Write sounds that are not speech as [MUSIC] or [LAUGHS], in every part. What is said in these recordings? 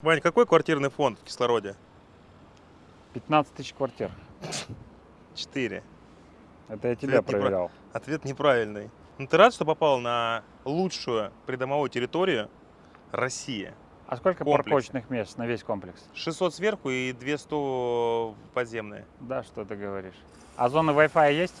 Вань, какой квартирный фонд в кислороде? 15 тысяч квартир. 4. Это я тебя Ответ проверял. Ответ неправильный. Ну ты рад, что попал на лучшую придомовую территорию России? А сколько Комплекс. парковочных мест на весь комплекс? 600 сверху и 200 подземные. Да, что ты говоришь. А зона Wi-Fi есть?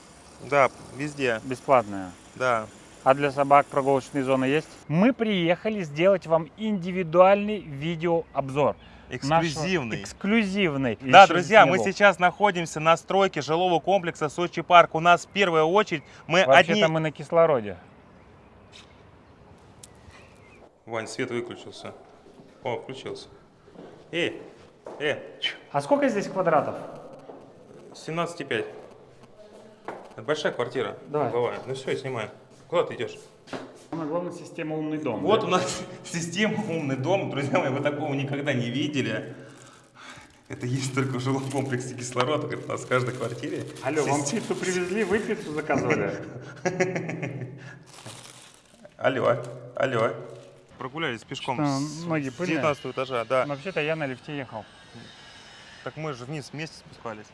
Да, везде, Бесплатная. да. А для собак прогулочные зоны есть? Мы приехали сделать вам индивидуальный видеообзор. нашего- Эксклюзивный. Эксклюзивный. Да, друзья, мы сейчас находимся на стройке жилого комплекса Сочи Парк. У нас в первую очередь мы Вообще-то одни... мы на кислороде. Вань, свет выключился. О, включился. Эй, э, А сколько здесь квадратов? 17,5. Это большая квартира. Давай. угловая. Ну все, я снимаю. Куда ты идешь? Самое главное, система умный дом. Вот у нас [LAUGHS] система умный дом. Друзья мои, вы такого никогда не видели. Это есть только в жилом комплексе кислород. говорит, У нас в каждой квартире. Алло, вам система- пиццу привезли, вы пиццу заказывали? [LAUGHS] Алло, алло. Прогулялись пешком с ноги с пыльные? 19 этажа, да. Вообще-то я на лифте ехал. Так мы же вниз вместе спускались.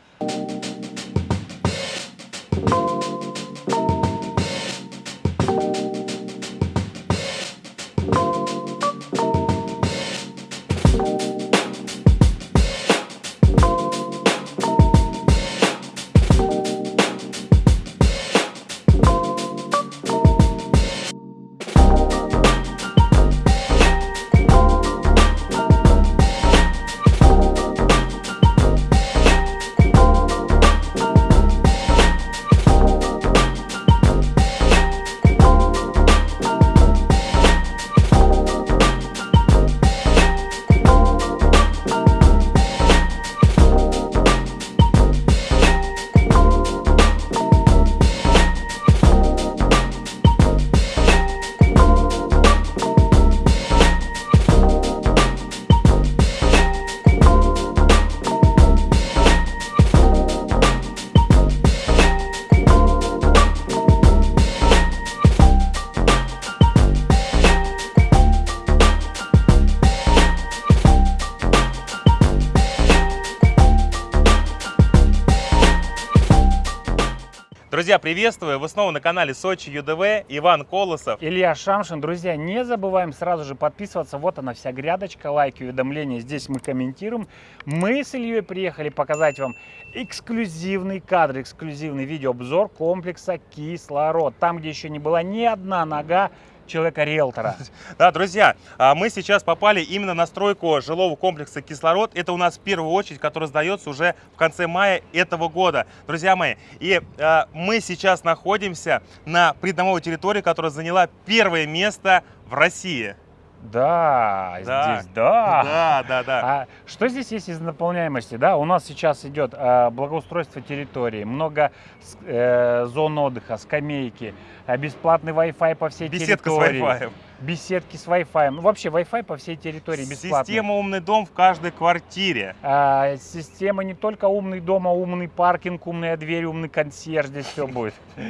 Друзья, приветствую! Вы снова на канале Сочи ЮДВ. Иван Колосов. Илья Шамшин. Друзья, не забываем сразу же подписываться. Вот она вся грядочка, лайки, уведомления. Здесь мы комментируем. Мы с Ильей приехали показать вам эксклюзивный кадр, эксклюзивный видеообзор комплекса «Кислород». Там, где еще не была ни одна нога человека-риэлтора. Да, друзья, а, мы сейчас попали именно на стройку жилого комплекса «Кислород». Это у нас в первую очередь, который сдается уже в конце мая этого года. Друзья мои, и а, мы сейчас находимся на придомовой территории, которая заняла первое место в России. Да, Да. здесь да. Да, да, да. А что здесь есть из наполняемости? Да, у нас сейчас идет э, благоустройство территории, много с- э, зон отдыха, скамейки, э, бесплатный Wi-Fi по всей Беседка с территории. Wi-Fi. Беседки с Wi-Fi. Ну, вообще Wi-Fi по всей территории бесплатный. Система «Умный дом» в каждой квартире. А, система не только умный дом, а умный паркинг, умная дверь, умный консьерж, здесь все будет. [LAUGHS] И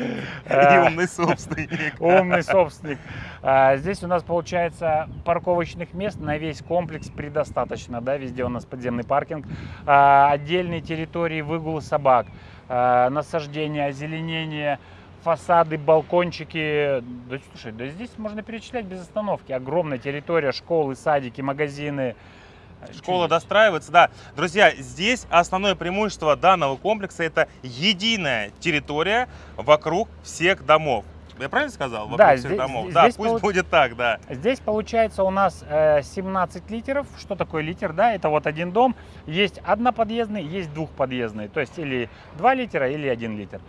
А, умный собственник. Умный собственник. А, Здесь у нас получается парковочных мест на весь комплекс предостаточно, да, везде у нас подземный паркинг, А, отдельные территории выгула собак, насаждение, озеленение, фасады, балкончики. Да, слушай, да здесь можно перечислять без остановки. Огромная территория, школы, садики, магазины. Школа достраивается, да. Друзья, здесь основное преимущество данного комплекса это единая территория вокруг всех домов. Я правильно сказал? Вокруг Да, всех здесь- домов. здесь да, пусть получ- будет так, да. Здесь получается у нас э, 17 литров. Что такое литр? Да, это вот один дом. Есть одноподъездный, есть двухподъездный. То есть или 2 литра, или 1 литр.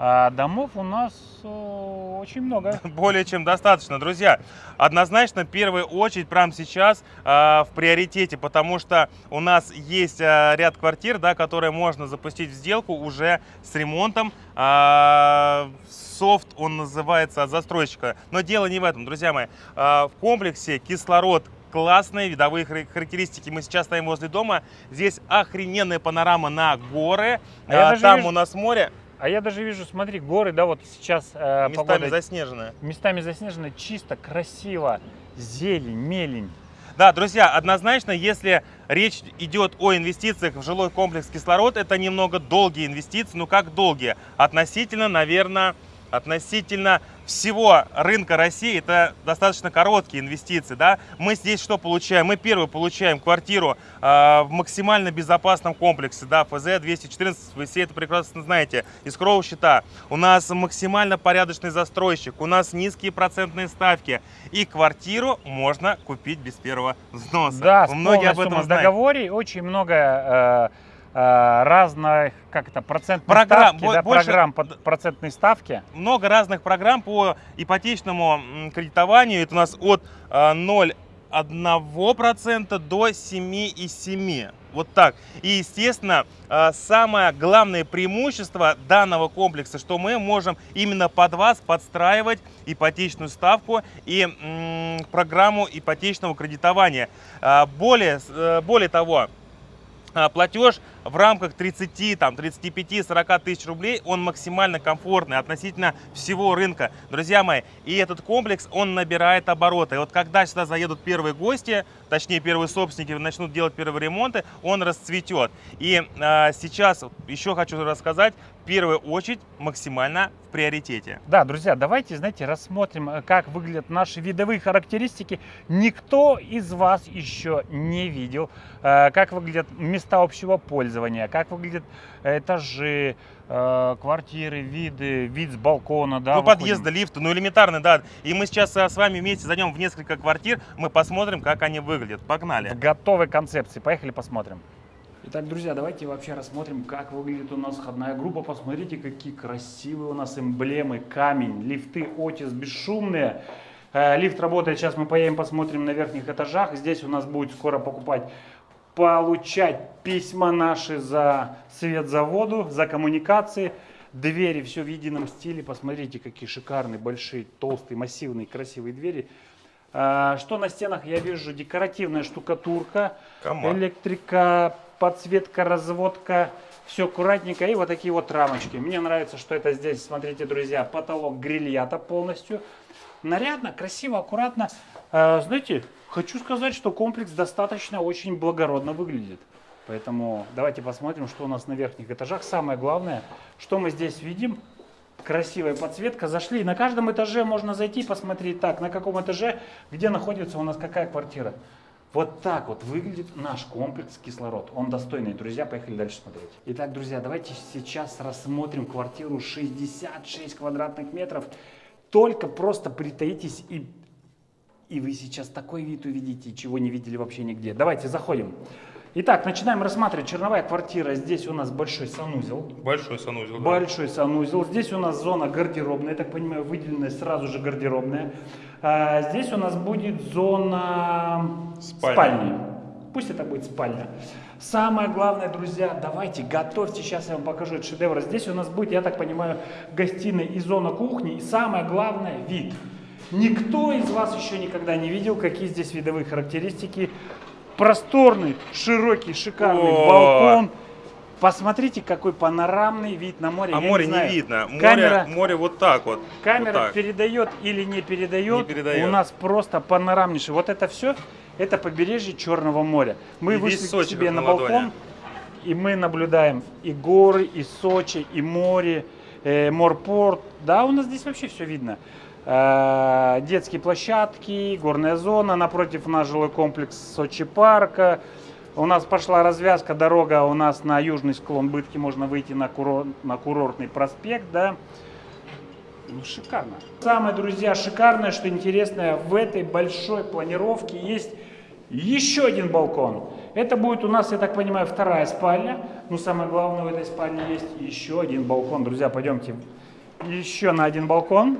А домов у нас очень много. [LAUGHS] Более чем достаточно, друзья. Однозначно, в первую очередь, прямо сейчас э, в приоритете, потому что у нас есть э, ряд квартир, да, которые можно запустить в сделку уже с ремонтом. Э, софт, он называется от застройщика. Но дело не в этом, друзья мои. Э, в комплексе кислород классные видовые хар- характеристики. Мы сейчас стоим возле дома. Здесь охрененная панорама на горы. А Там вижу- у нас море, А я даже вижу, смотри, горы, да, вот сейчас э, местами погода заснеженное. местами заснежено, чисто, красиво, зелень, мелень. Да, друзья, однозначно, если речь идет о инвестициях в жилой комплекс кислород, это немного долгие инвестиции. Ну как долгие? Относительно, наверное, относительно всего рынка России это достаточно короткие инвестиции. Да? Мы здесь что получаем? Мы первый получаем квартиру э, в максимально безопасном комплексе, да, ФЗ-214, вы все это прекрасно знаете, из кроу счета. У нас максимально порядочный застройщик, у нас низкие процентные ставки, и квартиру можно купить без первого взноса. Да, Многие об этом в договоре, очень много... Э, разных, как это, процентных программ, ставки, да, больше, программ под процентной ставки. Много разных программ по ипотечному кредитованию. Это у нас от 0,1% э, до 7,7%. Вот так. И, естественно, э, самое главное преимущество данного комплекса, что мы можем именно под вас подстраивать ипотечную ставку и программу ипотечного кредитования. Более, более того, платеж в рамках 30, там, 35, 40 тысяч рублей он максимально комфортный относительно всего рынка. Друзья мои, и этот комплекс, он набирает обороты. И вот когда сюда заедут первые гости, точнее первые собственники начнут делать первые ремонты, он расцветет. И э, сейчас еще хочу рассказать, в первую очередь максимально в приоритете. Да, друзья, давайте, знаете, рассмотрим, э, как выглядят наши видовые характеристики. Никто из вас еще не видел, э, как выглядят места общего пользования пользования, как выглядят этажи, э, квартиры, виды, вид с балкона, да. Ну, подъезды, лифты, ну, элементарно, да. И мы сейчас э, с вами вместе зайдем в несколько квартир, мы посмотрим, как они выглядят. Погнали. В готовой концепции. Поехали посмотрим. Итак, друзья, давайте вообще рассмотрим, как выглядит у нас входная группа. Посмотрите, какие красивые у нас эмблемы, камень, лифты, Отис, бесшумные. Э, лифт работает, сейчас мы поедем посмотрим на верхних этажах. Здесь у нас будет скоро покупать получать письма наши за свет за воду, за коммуникации. Двери все в едином стиле. Посмотрите, какие шикарные, большие, толстые, массивные, красивые двери. А, что на стенах я вижу? Декоративная штукатурка, Комар. электрика, подсветка, разводка. Все аккуратненько. И вот такие вот рамочки. Мне нравится, что это здесь, смотрите, друзья, потолок грильята полностью. Нарядно, красиво, аккуратно. А, знаете, Хочу сказать, что комплекс достаточно очень благородно выглядит. Поэтому давайте посмотрим, что у нас на верхних этажах. Самое главное, что мы здесь видим. Красивая подсветка. Зашли. На каждом этаже можно зайти и посмотреть так, на каком этаже, где находится у нас какая квартира. Вот так вот выглядит наш комплекс кислород. Он достойный. Друзья, поехали дальше смотреть. Итак, друзья, давайте сейчас рассмотрим квартиру 66 квадратных метров. Только просто притаитесь и и вы сейчас такой вид увидите, чего не видели вообще нигде. Давайте заходим. Итак, начинаем рассматривать. Черновая квартира. Здесь у нас большой санузел. Большой санузел, да. Большой санузел. Здесь у нас зона гардеробная, я так понимаю, выделенная сразу же гардеробная. А здесь у нас будет зона спальни. спальни. Пусть это будет спальня. Самое главное, друзья, давайте готовьте. Сейчас я вам покажу этот шедевр. Здесь у нас будет, я так понимаю, гостиная и зона кухни. И самое главное, вид. Никто из вас еще никогда не видел, какие здесь видовые характеристики. Просторный, широкий, шикарный О! балкон. Посмотрите, какой панорамный вид на море. А Я море не, не видно. Море, камера, море вот так вот. Камера вот так. передает или не передает. Не передает. У нас просто панорамнейший. Вот это все, это побережье Черного моря. Мы и вышли к себе на, на балкон, и мы наблюдаем и горы, и Сочи, и море, э, морпорт. Да, у нас здесь вообще все видно. Э, детские площадки, горная зона, напротив у нас жилой комплекс Сочи парка. У нас пошла развязка, дорога у нас на южный склон Бытки, можно выйти на, курор, на курортный проспект, да. Ну, шикарно. Самое, друзья, шикарное, что интересное, в этой большой планировке есть еще один балкон. Это будет у нас, я так понимаю, вторая спальня. Но самое главное, в этой спальне есть еще один балкон. Друзья, пойдемте еще на один балкон.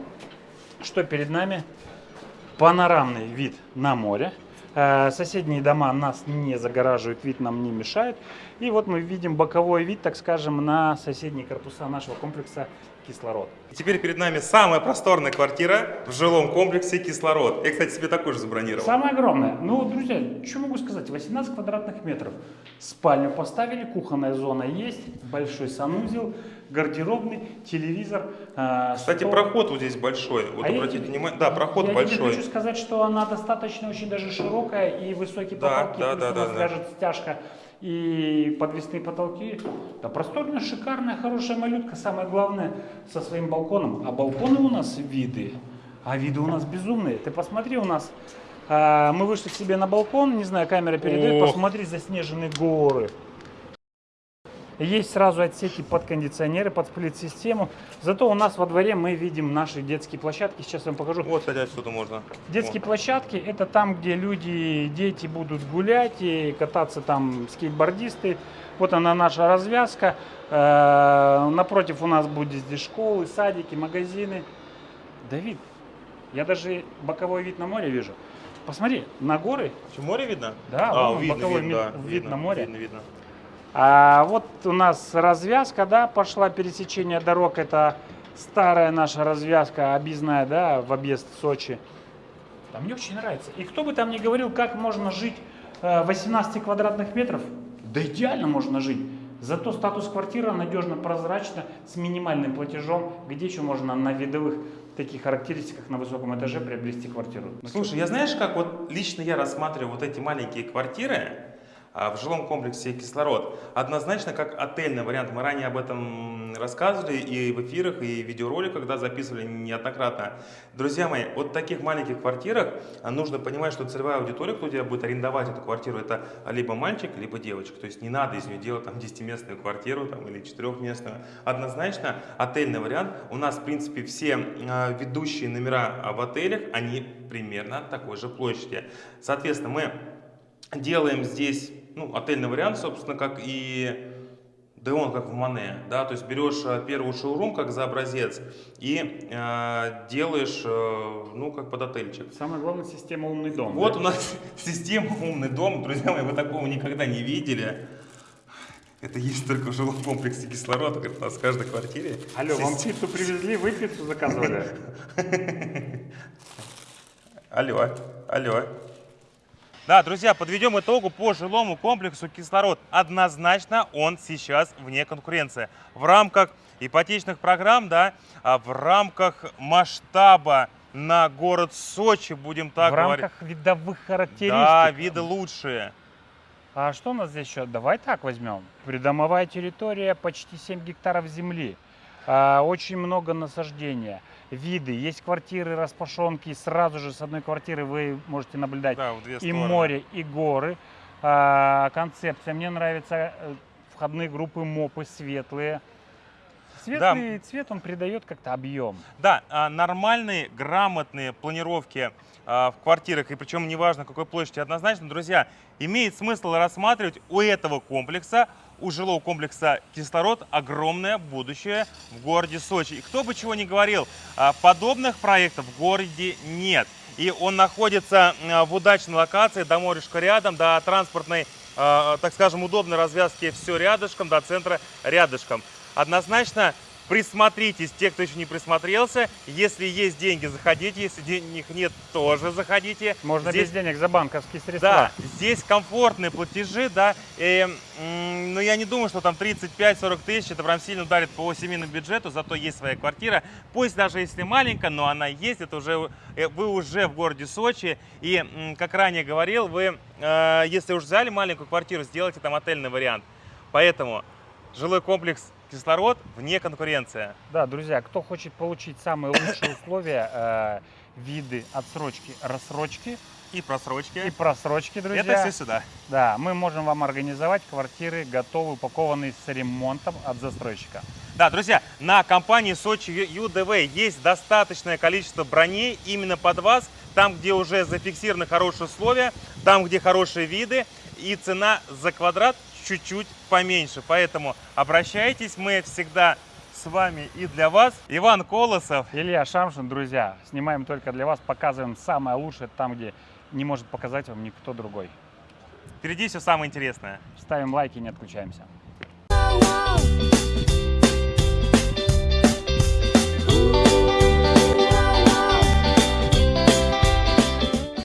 Что перед нами? Панорамный вид на море. Э, соседние дома нас не загораживают, вид нам не мешает. И вот мы видим боковой вид, так скажем, на соседние корпуса нашего комплекса кислород. Теперь перед нами самая просторная квартира в жилом комплексе «Кислород». Я, кстати, себе такую же забронировал. Самое огромное. Ну, друзья, что могу сказать? 18 квадратных метров. Спальню поставили, кухонная зона есть, большой санузел, гардеробный, телевизор. э, Кстати, стол. проход вот здесь большой. Вот А я обратите тебе- внимание. Да, проход я большой. тебе хочу сказать, что она достаточно очень даже широкая и высокие Да, потолки. да, плюс да, у да, нас да. И подвесные потолки. Да, просторная, шикарная, хорошая малютка. Самое главное, со своим балконом. А балконы у нас виды. А виды у нас безумные. Ты посмотри, у нас а, мы вышли к себе на балкон, не знаю, камера передает, Ох. посмотри, заснеженные горы. Есть сразу отсеки под кондиционеры, под сплит-систему. Зато у нас во дворе мы видим наши детские площадки. Сейчас я вам покажу. Вот, кстати, отсюда можно. Детские Вот. площадки это там, где люди, дети будут гулять и кататься там скейтбордисты. Вот она наша развязка. Э, Напротив у нас будет здесь школы, садики, магазины. Давид, я даже боковой вид на море вижу. Посмотри, на горы. Что, море видно? Да, а, вон видно, боковой видно, вид- да, вид видно, на море. Видно, видно. А вот у нас развязка, да, пошла пересечение дорог. Это старая наша развязка, объездная, да, в объезд Сочи. А мне очень нравится. И кто бы там ни говорил, как можно жить э, 18 квадратных метров, да идеально можно жить. Зато статус квартиры надежно, прозрачно, с минимальным платежом, где еще можно на видовых таких характеристиках на высоком этаже приобрести квартиру. Слушай, я знаешь, как вот лично я рассматриваю вот эти маленькие квартиры в жилом комплексе «Кислород» однозначно как отельный вариант. Мы ранее об этом рассказывали и в эфирах, и в видеороликах, когда записывали неоднократно. Друзья мои, вот в таких маленьких квартирах а, нужно понимать, что целевая аудитория, кто тебя будет арендовать эту квартиру, это либо мальчик, либо девочка. То есть не надо из нее делать там 10-местную квартиру там, или 4-местную. Однозначно отельный вариант. У нас, в принципе, все а, ведущие номера а, в отелях, они примерно такой же площади. Соответственно, мы делаем здесь ну, отельный вариант, собственно, как и да он как в Мане, да, то есть берешь э, первый шоурум как за образец и э, делаешь, э, ну, как под отельчик. Самое главное, система «Умный дом». Вот да? у нас [LAUGHS] система «Умный дом», друзья мои, вы такого никогда не видели. Это есть только в жилом комплексе кислород, говорит, у нас в каждой квартире. Алло, вам система- пиццу привезли, вы пиццу заказывали? [LAUGHS] Алло, алло. Да, друзья, подведем итогу по жилому комплексу «Кислород». Однозначно он сейчас вне конкуренции. В рамках ипотечных программ, да, а в рамках масштаба на город Сочи, будем так в говорить. рамках видовых характеристик. Да, виды лучшие. А что у нас здесь еще? Давай так возьмем. Придомовая территория, почти 7 гектаров земли. А, очень много насаждения. Виды. Есть квартиры, распашонки. Сразу же с одной квартиры вы можете наблюдать Да, в две и стороны. море, и горы. А, концепция. Мне нравится э, входные группы мопы светлые. Светлый цвет, он придает как-то объем. Да, а, нормальные, грамотные планировки а, в квартирах, и причем неважно какой площади, однозначно, друзья, имеет смысл рассматривать у этого комплекса, у жилого комплекса «Кислород» огромное будущее в городе Сочи. И кто бы чего ни говорил, а, подобных проектов в городе нет. И он находится в удачной локации, до морюшка рядом, до транспортной, а, так скажем, удобной развязки все рядышком, до центра рядышком. Однозначно присмотритесь, те, кто еще не присмотрелся. Если есть деньги, заходите. Если денег нет, тоже заходите. Можно Здесь- без денег за банковские средства. Да, здесь комфортные платежи, да. И, но я не думаю, что там 35-40 тысяч, это прям сильно ударит по семейному бюджету, зато есть своя квартира. Пусть даже если маленькая, но она есть, это уже, э, вы уже в городе Сочи. И, как ранее говорил, вы, э, если уж взяли маленькую квартиру, сделайте там отельный вариант. Поэтому жилой комплекс «Кислород» вне конкуренция. Да, друзья, кто хочет получить самые лучшие условия, э, виды отсрочки, рассрочки И просрочки. и просрочки, друзья. это все сюда. Да, мы можем вам организовать квартиры, готовые, упакованные с ремонтом от застройщика. Да, друзья, на компании Сочи ЮДВ есть достаточное количество броней именно под вас, там, где уже зафиксированы хорошие условия, там, где хорошие виды, и цена за квадрат чуть-чуть поменьше. Поэтому обращайтесь, мы всегда с вами и для вас. Иван Колосов. Илья Шамшин, друзья, снимаем только для вас, показываем самое лучшее там, где не может показать вам никто другой. Впереди все самое интересное. Ставим лайки, не отключаемся.